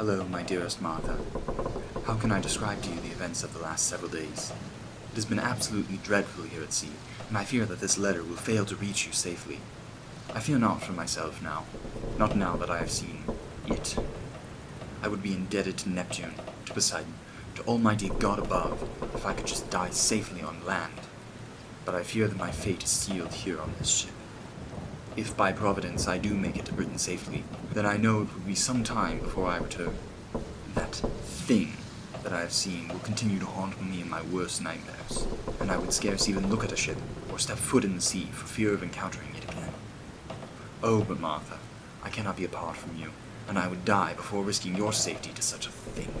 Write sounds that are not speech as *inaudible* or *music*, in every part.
Hello, my dearest Martha. How can I describe to you the events of the last several days? It has been absolutely dreadful here at sea, and I fear that this letter will fail to reach you safely. I fear not for myself now, not now that I have seen it. I would be indebted to Neptune, to Poseidon, to Almighty God above, if I could just die safely on land. But I fear that my fate is sealed here on this ship. If by Providence I do make it to Britain safely, then I know it will be some time before I return. That thing that I have seen will continue to haunt me in my worst nightmares, and I would scarce even look at a ship or step foot in the sea for fear of encountering it again. Oh, but Martha, I cannot be apart from you, and I would die before risking your safety to such a thing.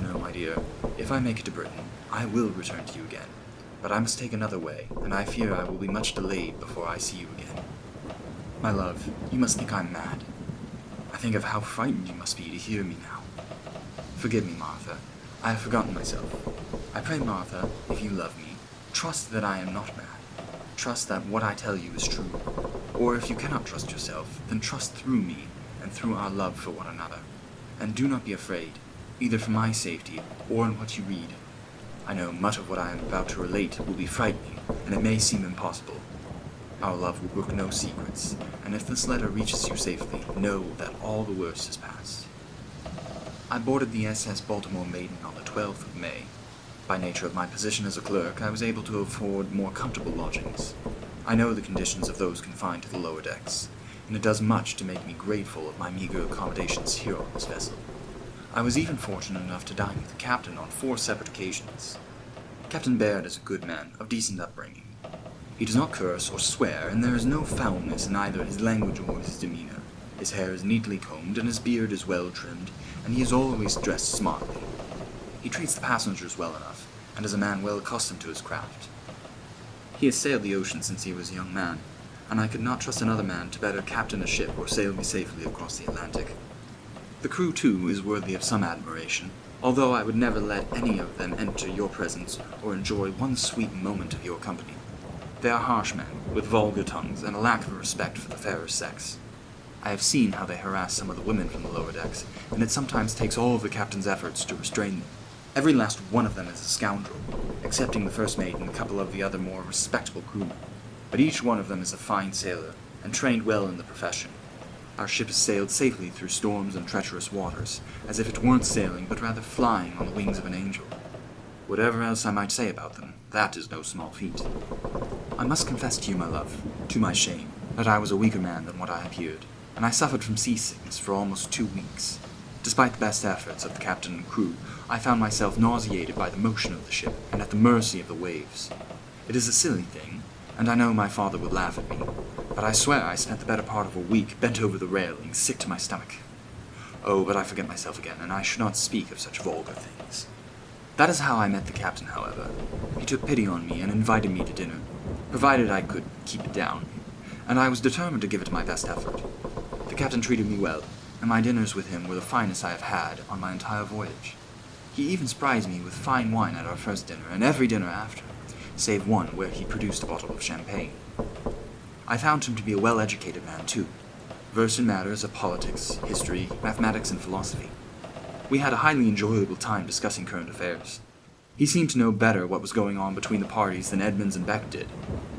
No, my dear, if I make it to Britain, I will return to you again, but I must take another way, and I fear I will be much delayed before I see you again. My love, you must think I'm mad. I think of how frightened you must be to hear me now. Forgive me, Martha. I have forgotten myself. I pray, Martha, if you love me, trust that I am not mad. Trust that what I tell you is true. Or if you cannot trust yourself, then trust through me and through our love for one another. And do not be afraid, either for my safety or in what you read. I know much of what I am about to relate will be frightening, and it may seem impossible. Our love will brook no secrets, and if this letter reaches you safely, know that all the worst is past. I boarded the SS Baltimore Maiden on the 12th of May. By nature of my position as a clerk, I was able to afford more comfortable lodgings. I know the conditions of those confined to the lower decks, and it does much to make me grateful of my meager accommodations here on this vessel. I was even fortunate enough to dine with the captain on four separate occasions. Captain Baird is a good man, of decent upbringing. He does not curse or swear, and there is no foulness in either his language or his demeanor. His hair is neatly combed, and his beard is well trimmed, and he is always dressed smartly. He treats the passengers well enough, and is a man well accustomed to his craft. He has sailed the ocean since he was a young man, and I could not trust another man to better captain a ship or sail me safely across the Atlantic. The crew, too, is worthy of some admiration, although I would never let any of them enter your presence or enjoy one sweet moment of your company. They are harsh men, with vulgar tongues and a lack of respect for the fairer sex. I have seen how they harass some of the women from the lower decks, and it sometimes takes all the captain's efforts to restrain them. Every last one of them is a scoundrel, excepting the first mate and a couple of the other more respectable crewmen. But each one of them is a fine sailor, and trained well in the profession. Our ship has sailed safely through storms and treacherous waters, as if it weren't sailing, but rather flying on the wings of an angel. Whatever else I might say about them, that is no small feat. I must confess to you, my love, to my shame, that I was a weaker man than what I appeared, and I suffered from seasickness for almost two weeks. Despite the best efforts of the captain and crew, I found myself nauseated by the motion of the ship and at the mercy of the waves. It is a silly thing, and I know my father would laugh at me, but I swear I spent the better part of a week bent over the railing, sick to my stomach. Oh, but I forget myself again, and I should not speak of such vulgar things. That is how I met the captain, however. He took pity on me and invited me to dinner, provided I could keep it down, and I was determined to give it my best effort. The captain treated me well, and my dinners with him were the finest I have had on my entire voyage. He even surprised me with fine wine at our first dinner, and every dinner after, save one where he produced a bottle of champagne. I found him to be a well-educated man, too, versed in matters of politics, history, mathematics, and philosophy. We had a highly enjoyable time discussing current affairs. He seemed to know better what was going on between the parties than Edmonds and Beck did.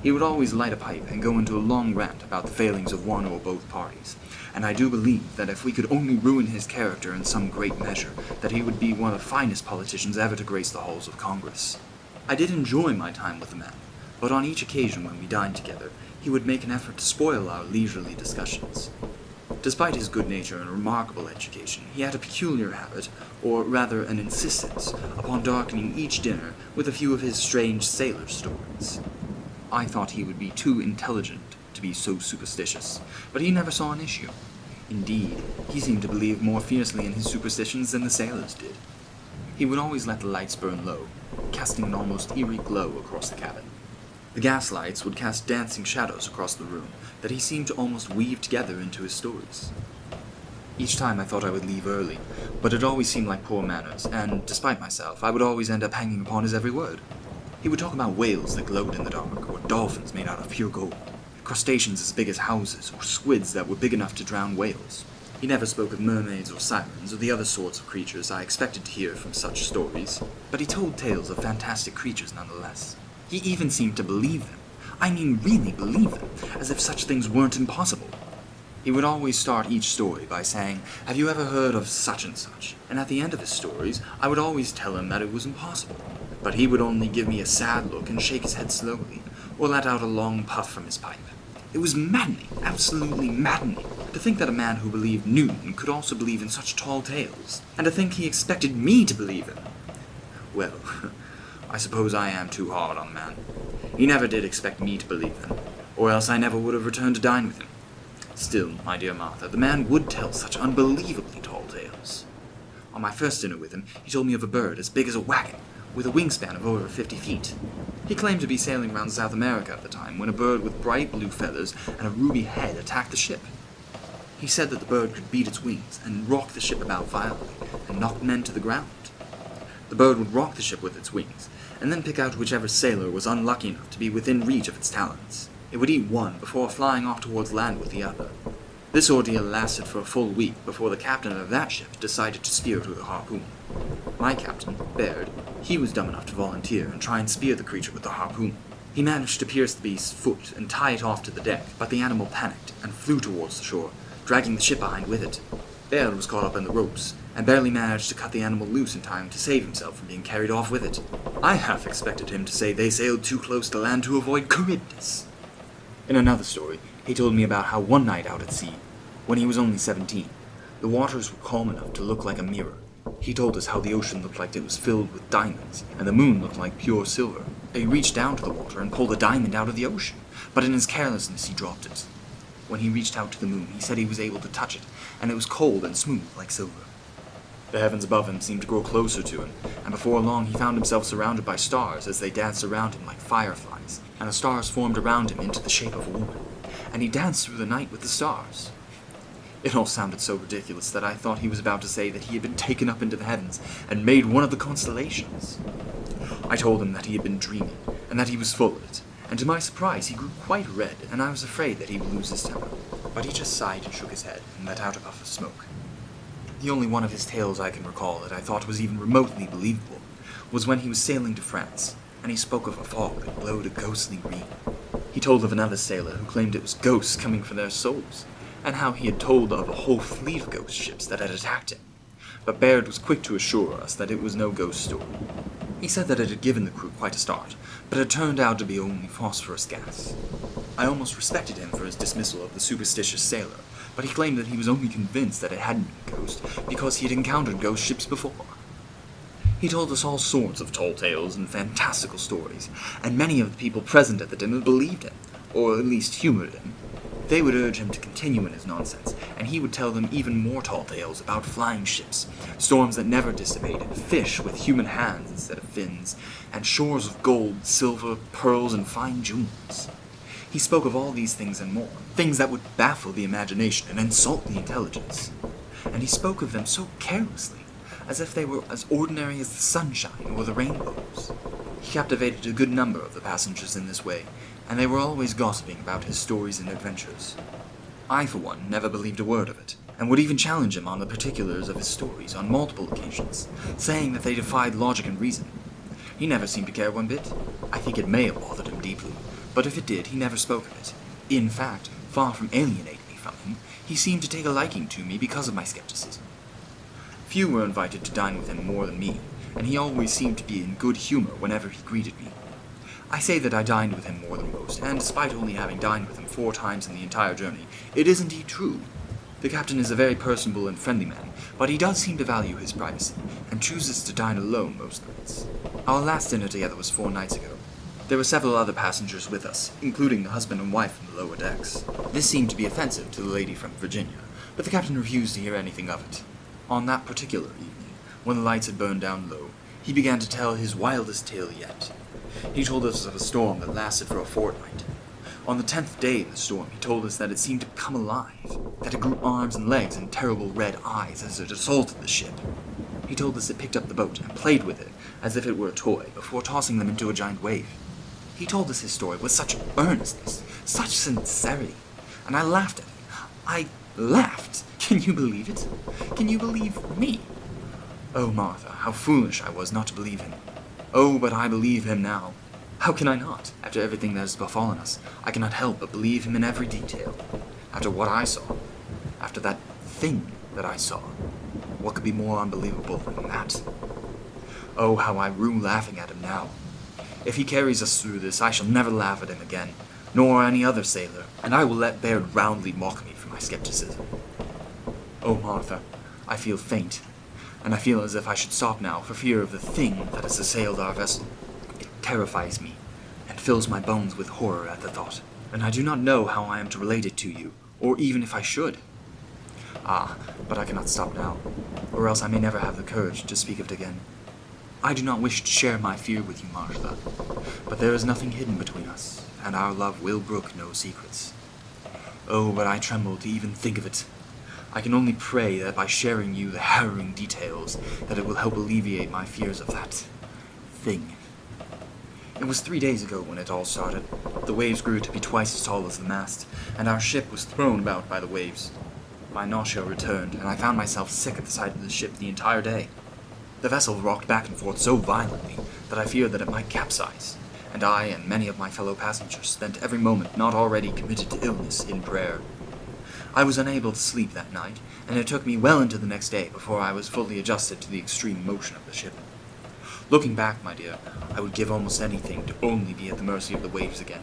He would always light a pipe and go into a long rant about the failings of one or both parties, and I do believe that if we could only ruin his character in some great measure, that he would be one of the finest politicians ever to grace the halls of Congress. I did enjoy my time with the man, but on each occasion when we dined together, he would make an effort to spoil our leisurely discussions. Despite his good nature and remarkable education, he had a peculiar habit, or rather an insistence, upon darkening each dinner with a few of his strange sailor stories. I thought he would be too intelligent to be so superstitious, but he never saw an issue. Indeed, he seemed to believe more fiercely in his superstitions than the sailors did. He would always let the lights burn low, casting an almost eerie glow across the cabin. The gas lights would cast dancing shadows across the room that he seemed to almost weave together into his stories. Each time I thought I would leave early, but it always seemed like poor manners, and despite myself, I would always end up hanging upon his every word. He would talk about whales that glowed in the dark, or dolphins made out of pure gold, crustaceans as big as houses, or squids that were big enough to drown whales. He never spoke of mermaids or sirens or the other sorts of creatures I expected to hear from such stories, but he told tales of fantastic creatures nonetheless. He even seemed to believe them. I mean, really believe them, as if such things weren't impossible. He would always start each story by saying, Have you ever heard of such and such? And at the end of his stories, I would always tell him that it was impossible. But he would only give me a sad look and shake his head slowly, or let out a long puff from his pipe. It was maddening, absolutely maddening, to think that a man who believed Newton could also believe in such tall tales, and to think he expected me to believe him. Well, *laughs* I suppose I am too hard on the man. He never did expect me to believe them, or else I never would have returned to dine with him. Still, my dear Martha, the man would tell such unbelievably tall tales. On my first dinner with him, he told me of a bird as big as a wagon, with a wingspan of over 50 feet. He claimed to be sailing around South America at the time when a bird with bright blue feathers and a ruby head attacked the ship. He said that the bird could beat its wings and rock the ship about violently and knock men to the ground. The bird would rock the ship with its wings, and then pick out whichever sailor was unlucky enough to be within reach of its talons. It would eat one before flying off towards land with the other. This ordeal lasted for a full week before the captain of that ship decided to spear it with a harpoon. My captain, Baird, he was dumb enough to volunteer and try and spear the creature with the harpoon. He managed to pierce the beast's foot and tie it off to the deck, but the animal panicked and flew towards the shore, dragging the ship behind with it. Baird was caught up in the ropes, and barely managed to cut the animal loose in time to save himself from being carried off with it. I half expected him to say they sailed too close to land to avoid Charybdis. In another story, he told me about how one night out at sea, when he was only 17, the waters were calm enough to look like a mirror. He told us how the ocean looked like it was filled with diamonds, and the moon looked like pure silver. He reached down to the water and pulled a diamond out of the ocean, but in his carelessness he dropped it. When he reached out to the moon, he said he was able to touch it, and it was cold and smooth like silver. The heavens above him seemed to grow closer to him, and before long he found himself surrounded by stars as they danced around him like fireflies, and the stars formed around him into the shape of a woman, and he danced through the night with the stars. It all sounded so ridiculous that I thought he was about to say that he had been taken up into the heavens and made one of the constellations. I told him that he had been dreaming, and that he was full of it, and to my surprise he grew quite red, and I was afraid that he would lose his temper. But he just sighed and shook his head, and let out a puff of smoke. The only one of his tales I can recall that I thought was even remotely believable was when he was sailing to France, and he spoke of a fog that glowed a ghostly green. He told of another sailor who claimed it was ghosts coming for their souls, and how he had told of a whole fleet of ghost ships that had attacked him. But Baird was quick to assure us that it was no ghost story. He said that it had given the crew quite a start, but it turned out to be only phosphorus gas. I almost respected him for his dismissal of the superstitious sailor, but he claimed that he was only convinced that it hadn't been a ghost because he had encountered ghost ships before. He told us all sorts of tall tales and fantastical stories, and many of the people present at the dinner believed him, or at least humored him. They would urge him to continue in his nonsense, and he would tell them even more tall tales about flying ships, storms that never dissipated, fish with human hands instead of fins, and shores of gold, silver, pearls, and fine jewels. He spoke of all these things and more, things that would baffle the imagination and insult the intelligence. And he spoke of them so carelessly, as if they were as ordinary as the sunshine or the rainbows. He captivated a good number of the passengers in this way, and they were always gossiping about his stories and adventures. I, for one, never believed a word of it, and would even challenge him on the particulars of his stories on multiple occasions, saying that they defied logic and reason. He never seemed to care one bit. I think it may have bothered him deeply, but if it did, he never spoke of it. In fact, far from alienating me from him, he seemed to take a liking to me because of my skepticism. Few were invited to dine with him more than me, and he always seemed to be in good humor whenever he greeted me. I say that I dined with him more than most, and despite only having dined with him four times in the entire journey, it is indeed true. The captain is a very personable and friendly man, but he does seem to value his privacy, and chooses to dine alone most nights. Our last dinner together was four nights ago. There were several other passengers with us, including the husband and wife from the lower decks. This seemed to be offensive to the lady from Virginia, but the captain refused to hear anything of it. On that particular evening, when the lights had burned down low, he began to tell his wildest tale yet. He told us of a storm that lasted for a fortnight. On the tenth day of the storm, he told us that it seemed to come alive, that it grew arms and legs and terrible red eyes as it assaulted the ship. He told us it picked up the boat and played with it as if it were a toy before tossing them into a giant wave. He told us his story with such earnestness, such sincerity, and I laughed at him. I laughed. *laughs* Can you believe it? Can you believe me? Oh, Martha, how foolish I was not to believe him. Oh, but I believe him now. How can I not? After everything that has befallen us, I cannot help but believe him in every detail. After what I saw, after that thing that I saw, what could be more unbelievable than that? Oh, how I rue laughing at him now. If he carries us through this, I shall never laugh at him again, nor any other sailor, and I will let Baird roundly mock me for my skepticism. Oh, Martha, I feel faint, and I feel as if I should stop now for fear of the thing that has assailed our vessel. It terrifies me, and fills my bones with horror at the thought, and I do not know how I am to relate it to you, or even if I should. Ah, but I cannot stop now, or else I may never have the courage to speak of it again. I do not wish to share my fear with you, Martha, but there is nothing hidden between us, and our love will brook no secrets. Oh, but I tremble to even think of it. I can only pray that by sharing you the harrowing details, that it will help alleviate my fears of that thing. It was three days ago when it all started. The waves grew to be twice as tall as the mast, and our ship was thrown about by the waves. My nausea returned, and I found myself sick at the sight of the ship the entire day. The vessel rocked back and forth so violently that I feared that it might capsize, and I and many of my fellow passengers spent every moment not already committed to illness in prayer. I was unable to sleep that night, and it took me well into the next day before I was fully adjusted to the extreme motion of the ship. Looking back, my dear, I would give almost anything to only be at the mercy of the waves again.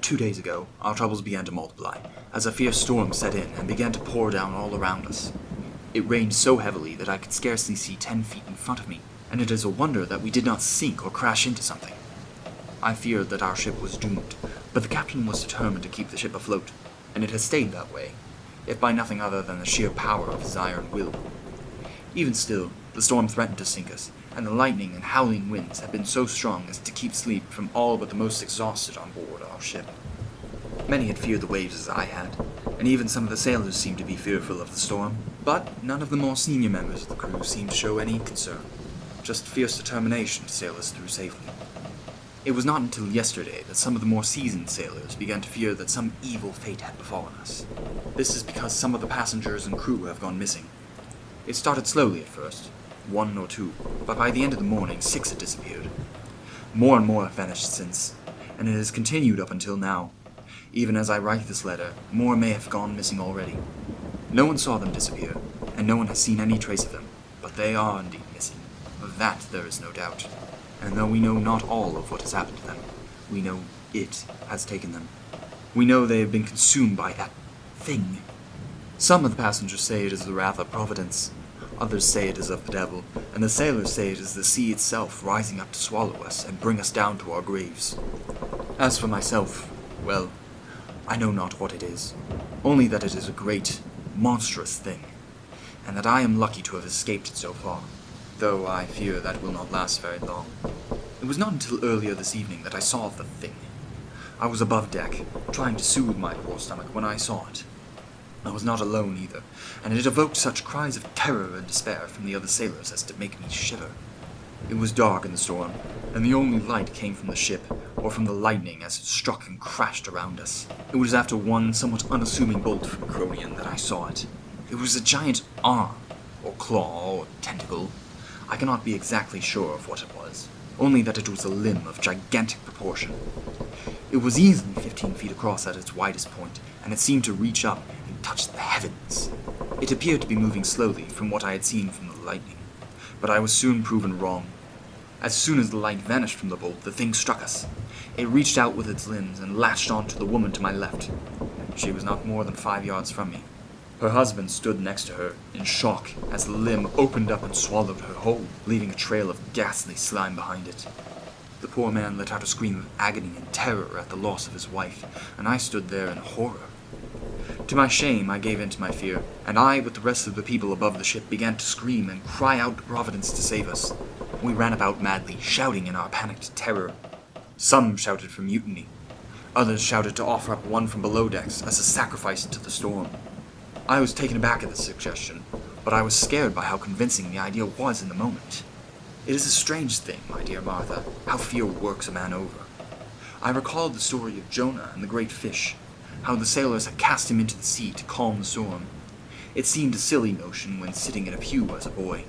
Two days ago, our troubles began to multiply, as a fierce storm set in and began to pour down all around us. It rained so heavily that I could scarcely see ten feet in front of me, and it is a wonder that we did not sink or crash into something. I feared that our ship was doomed, but the captain was determined to keep the ship afloat, and it has stayed that way, if by nothing other than the sheer power of his iron will. Even still, the storm threatened to sink us, and the lightning and howling winds had been so strong as to keep sleep from all but the most exhausted on board our ship. Many had feared the waves as I had, and even some of the sailors seemed to be fearful of the storm, but none of the more senior members of the crew seemed to show any concern, just fierce determination to sail us through safely. It was not until yesterday that some of the more seasoned sailors began to fear that some evil fate had befallen us. This is because some of the passengers and crew have gone missing. It started slowly at first, one or two, but by the end of the morning, six had disappeared. More and more have vanished since, and it has continued up until now. Even as I write this letter, more may have gone missing already. No one saw them disappear, and no one has seen any trace of them, but they are indeed missing. Of that there is no doubt and though we know not all of what has happened to them, we know it has taken them. We know they have been consumed by that thing. Some of the passengers say it is the wrath of Providence, others say it is of the devil, and the sailors say it is the sea itself rising up to swallow us and bring us down to our graves. As for myself, well, I know not what it is, only that it is a great, monstrous thing, and that I am lucky to have escaped it so far though I fear that will not last very long. It was not until earlier this evening that I saw the thing. I was above deck, trying to soothe my poor stomach when I saw it. I was not alone either, and it evoked such cries of terror and despair from the other sailors as to make me shiver. It was dark in the storm, and the only light came from the ship, or from the lightning as it struck and crashed around us. It was after one somewhat unassuming bolt from Cronion that I saw it. It was a giant arm, or claw, or tentacle, I cannot be exactly sure of what it was, only that it was a limb of gigantic proportion. It was easily fifteen feet across at its widest point, and it seemed to reach up and touch the heavens. It appeared to be moving slowly from what I had seen from the lightning, but I was soon proven wrong. As soon as the light vanished from the bolt, the thing struck us. It reached out with its limbs and latched on to the woman to my left. She was not more than five yards from me. Her husband stood next to her, in shock, as the limb opened up and swallowed her whole, leaving a trail of ghastly slime behind it. The poor man let out a scream of agony and terror at the loss of his wife, and I stood there in horror. To my shame, I gave in to my fear, and I, with the rest of the people above the ship, began to scream and cry out to Providence to save us. We ran about madly, shouting in our panicked terror. Some shouted for mutiny. Others shouted to offer up one from below decks as a sacrifice to the storm. I was taken aback at the suggestion, but I was scared by how convincing the idea was in the moment. It is a strange thing, my dear Martha, how fear works a man over. I recalled the story of Jonah and the great fish, how the sailors had cast him into the sea to calm the storm. It seemed a silly notion when sitting in a pew as a boy.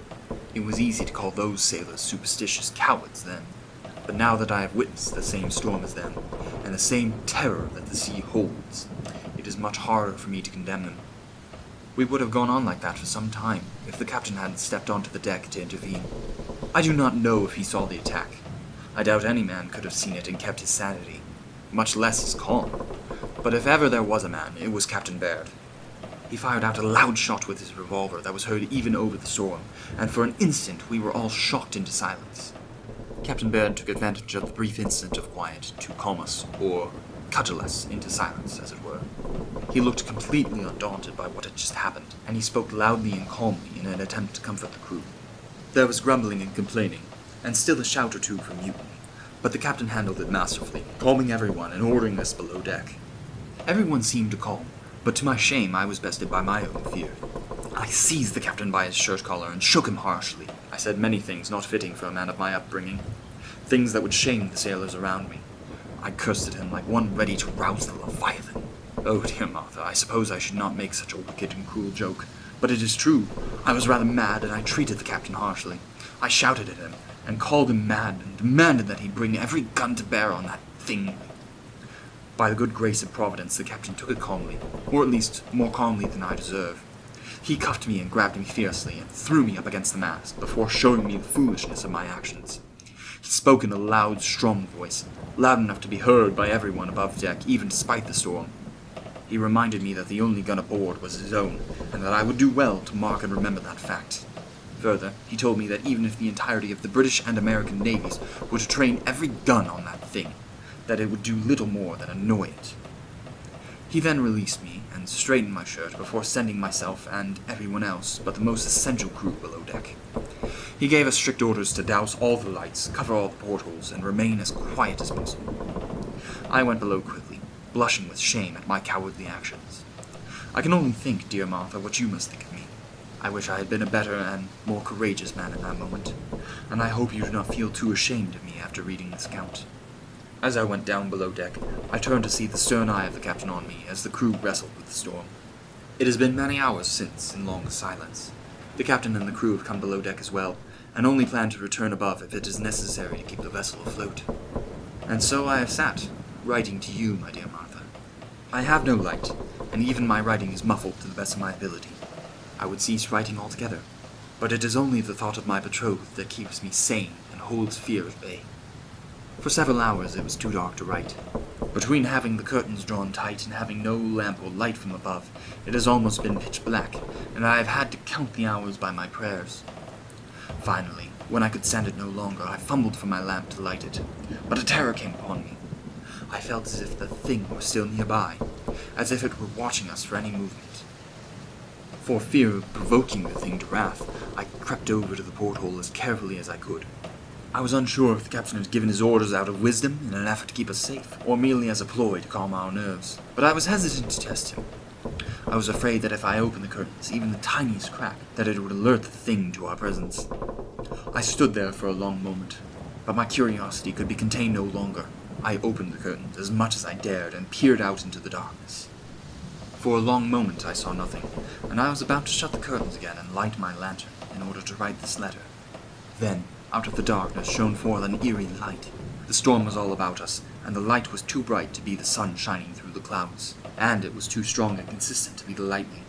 It was easy to call those sailors superstitious cowards then. But now that I have witnessed the same storm as them, and the same terror that the sea holds, it is much harder for me to condemn them. We would have gone on like that for some time, if the captain hadn't stepped onto the deck to intervene. I do not know if he saw the attack. I doubt any man could have seen it and kept his sanity, much less his calm. But if ever there was a man, it was Captain Baird. He fired out a loud shot with his revolver that was heard even over the storm, and for an instant we were all shocked into silence. Captain Baird took advantage of the brief instant of quiet to calm us, or cudgel us into silence, as it were. He looked completely undaunted by what had just happened, and he spoke loudly and calmly in an attempt to comfort the crew. There was grumbling and complaining, and still a shout or two from mutiny, but the captain handled it masterfully, calming everyone and ordering us below deck. Everyone seemed to calm, but to my shame I was bested by my own fear. I seized the captain by his shirt collar and shook him harshly. I said many things not fitting for a man of my upbringing, things that would shame the sailors around me. I cursed at him like one ready to rouse the Leviathan. Oh, dear Martha, I suppose I should not make such a wicked and cruel joke, but it is true. I was rather mad, and I treated the captain harshly. I shouted at him, and called him mad, and demanded that he bring every gun to bear on that thing. By the good grace of Providence, the captain took it calmly, or at least more calmly than I deserve. He cuffed me and grabbed me fiercely and threw me up against the mast before showing me the foolishness of my actions. He spoke in a loud, strong voice, loud enough to be heard by everyone above deck, even despite the storm. He reminded me that the only gun aboard was his own, and that I would do well to mark and remember that fact. Further, he told me that even if the entirety of the British and American navies were to train every gun on that thing, that it would do little more than annoy it. He then released me and straightened my shirt before sending myself and everyone else but the most essential crew below deck. He gave us strict orders to douse all the lights, cover all the portholes, and remain as quiet as possible. I went below quickly, blushing with shame at my cowardly actions. I can only think, dear Martha, what you must think of me. I wish I had been a better and more courageous man in that moment, and I hope you do not feel too ashamed of me after reading this account. As I went down below deck, I turned to see the stern eye of the captain on me as the crew wrestled with the storm. It has been many hours since, in long silence. The captain and the crew have come below deck as well, and only plan to return above if it is necessary to keep the vessel afloat. And so I have sat, writing to you, my dear Martha. I have no light, and even my writing is muffled to the best of my ability. I would cease writing altogether, but it is only the thought of my betrothed that keeps me sane and holds fear at bay. For several hours it was too dark to write. Between having the curtains drawn tight and having no lamp or light from above, it has almost been pitch black, and I have had to count the hours by my prayers. Finally, when I could stand it no longer, I fumbled for my lamp to light it, but a terror came upon me. I felt as if the thing were still nearby, as if it were watching us for any movement. For fear of provoking the thing to wrath, I crept over to the porthole as carefully as I could. I was unsure if the captain had given his orders out of wisdom in an effort to keep us safe, or merely as a ploy to calm our nerves, but I was hesitant to test him. I was afraid that if I opened the curtains, even the tiniest crack, that it would alert the thing to our presence. I stood there for a long moment, but my curiosity could be contained no longer. I opened the curtains as much as I dared and peered out into the darkness. For a long moment I saw nothing, and I was about to shut the curtains again and light my lantern in order to write this letter. Then, out of the darkness shone forth an eerie light. The storm was all about us, and the light was too bright to be the sun shining through the clouds, and it was too strong and consistent to be the lightning.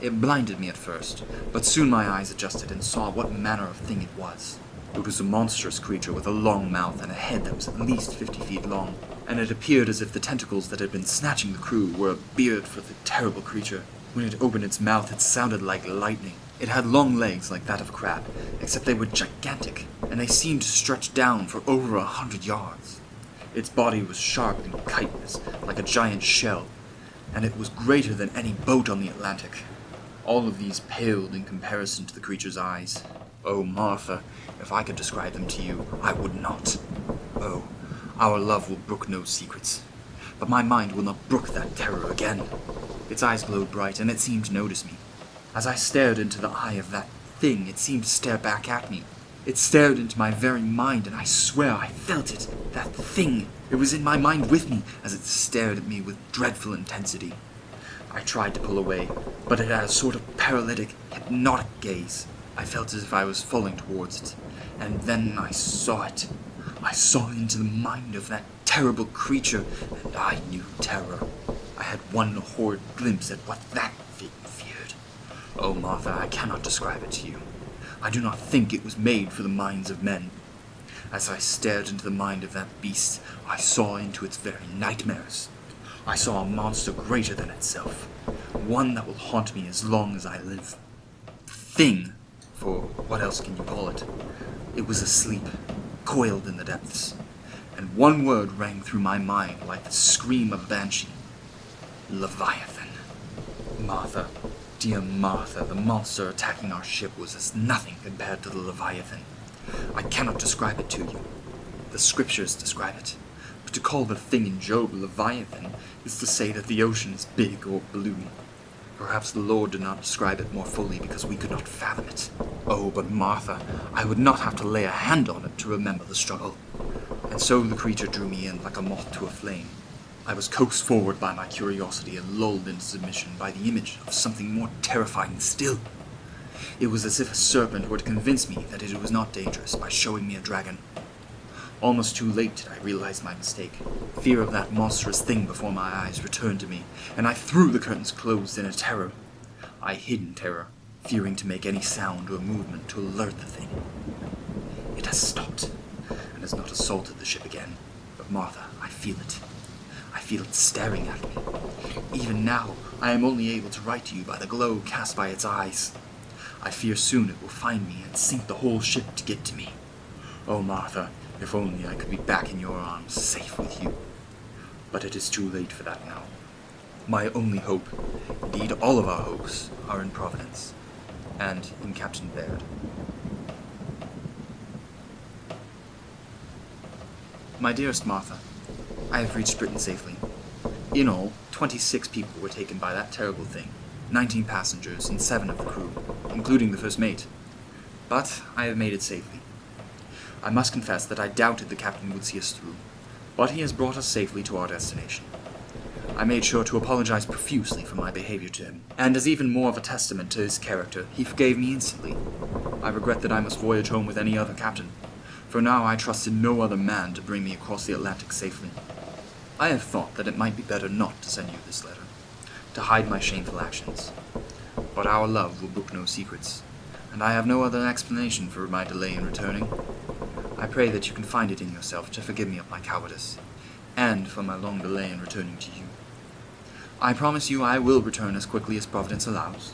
It blinded me at first, but soon my eyes adjusted and saw what manner of thing it was. It was a monstrous creature with a long mouth and a head that was at least fifty feet long, and it appeared as if the tentacles that had been snatching the crew were a beard for the terrible creature. When it opened its mouth, it sounded like lightning. It had long legs like that of a crab, except they were gigantic, and they seemed to stretch down for over a hundred yards. Its body was sharp and chitinous, like a giant shell, and it was greater than any boat on the Atlantic. All of these paled in comparison to the creature's eyes. Oh, Martha, if I could describe them to you, I would not. Oh, our love will brook no secrets. But my mind will not brook that terror again. Its eyes glowed bright, and it seemed to notice me. As I stared into the eye of that thing, it seemed to stare back at me. It stared into my very mind, and I swear I felt it. That thing. It was in my mind with me as it stared at me with dreadful intensity. I tried to pull away, but it had a sort of paralytic, hypnotic gaze. I felt as if I was falling towards it, and then I saw it. I saw into the mind of that terrible creature, and I knew terror. I had one horrid glimpse at what that. Oh, Martha, I cannot describe it to you. I do not think it was made for the minds of men. As I stared into the mind of that beast, I saw into its very nightmares. I saw a monster greater than itself, one that will haunt me as long as I live. The thing, for what else can you call it? It was asleep, coiled in the depths, and one word rang through my mind like the scream of banshee. Leviathan. Martha, dear Martha, the monster attacking our ship was as nothing compared to the Leviathan. I cannot describe it to you. The scriptures describe it. But to call the thing in Job Leviathan is to say that the ocean is big or blue. Perhaps the Lord did not describe it more fully because we could not fathom it. Oh, but Martha, I would not have to lay a hand on it to remember the struggle. And so the creature drew me in like a moth to a flame. I was coaxed forward by my curiosity and lulled into submission by the image of something more terrifying still. It was as if a serpent were to convince me that it was not dangerous by showing me a dragon. Almost too late did I realize my mistake. Fear of that monstrous thing before my eyes returned to me, and I threw the curtains closed in a terror. I hid in terror, fearing to make any sound or movement to alert the thing. It has stopped, and has not assaulted the ship again. But Martha, I feel it. Feel it staring at me. Even now, I am only able to write to you by the glow cast by its eyes. I fear soon it will find me and sink the whole ship to get to me. Oh, Martha, if only I could be back in your arms, safe with you. But it is too late for that now. My only hope, indeed all of our hopes, are in Providence, and in Captain Baird. My dearest Martha, I have reached Britain safely. In all, 26 people were taken by that terrible thing, 19 passengers and 7 of the crew, including the first mate. But I have made it safely. I must confess that I doubted the captain would see us through, but he has brought us safely to our destination. I made sure to apologize profusely for my behavior to him, and as even more of a testament to his character, he forgave me instantly. I regret that I must voyage home with any other captain, for now I trust in no other man to bring me across the Atlantic safely. I have thought that it might be better not to send you this letter, to hide my shameful actions. But our love will brook no secrets, and I have no other explanation for my delay in returning. I pray that you can find it in yourself to forgive me of my cowardice, and for my long delay in returning to you. I promise you I will return as quickly as Providence allows.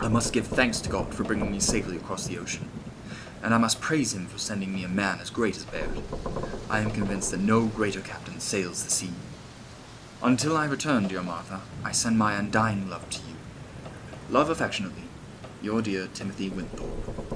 I must give thanks to God for bringing me safely across the ocean, and I must praise him for sending me a man as great as Baird. I am convinced that no greater captain sails the sea. Until I return, dear Martha, I send my undying love to you. Love affectionately, your dear Timothy Winthorpe.